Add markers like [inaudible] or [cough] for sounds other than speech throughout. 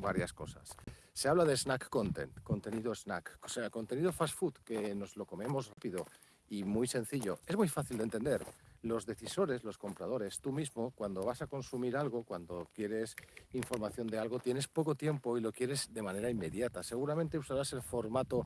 varias cosas. Se habla de snack content, contenido snack, o sea, contenido fast food, que nos lo comemos rápido y muy sencillo. Es muy fácil de entender. Los decisores, los compradores, tú mismo, cuando vas a consumir algo, cuando quieres información de algo, tienes poco tiempo y lo quieres de manera inmediata. Seguramente usarás el formato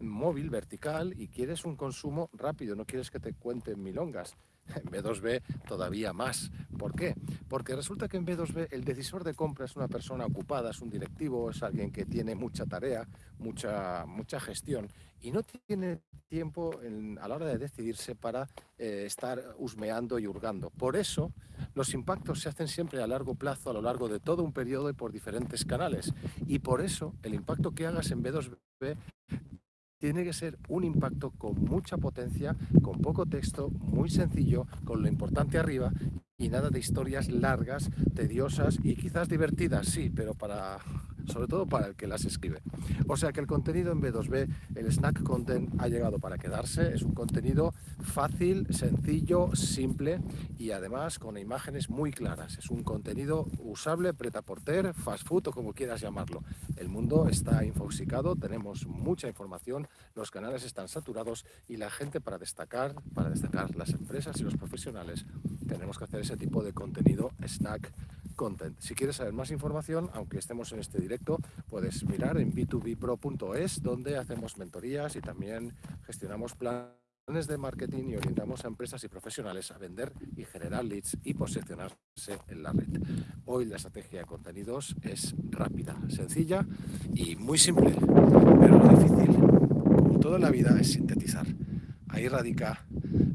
móvil, vertical, y quieres un consumo rápido, no quieres que te cuenten milongas. [laughs] En B2B todavía más. ¿Por qué? Porque resulta que en B2B el decisor de compra es una persona ocupada, es un directivo, es alguien que tiene mucha tarea, mucha, mucha gestión y no tiene tiempo a la hora de decidirse para eh, estar husmeando y hurgando. Por eso los impactos se hacen siempre a largo plazo, a lo largo de todo un periodo y por diferentes canales. Y por eso el impacto que hagas en B2B tiene que ser un impacto con mucha potencia, con poco texto, muy sencillo, con lo importante arriba y nada de historias largas, tediosas y quizás divertidas, sí, pero para sobre todo para el que las escribe. O sea que el contenido en B2B, el snack content ha llegado para quedarse, es un contenido fácil, sencillo, simple y además con imágenes muy claras. Es un contenido usable, preta porter, fast food o como quieras llamarlo. El mundo está infoxicado, tenemos mucha información, los canales están saturados y la gente para destacar, para destacar las empresas y los profesionales, tenemos que hacer ese tipo de contenido snack content. Si quieres saber más información, aunque estemos en este directo, puedes mirar en b2bpro.es, donde hacemos mentorías y también gestionamos planes de marketing y orientamos a empresas y profesionales a vender y generar leads y posicionarse en la red. Hoy la estrategia de contenidos es rápida, sencilla y muy simple, pero lo difícil, como todo en la vida, es sintetizar. Ahí radica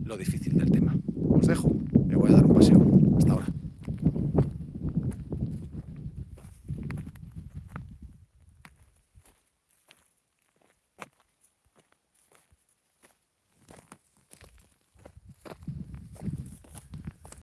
lo difícil del tema.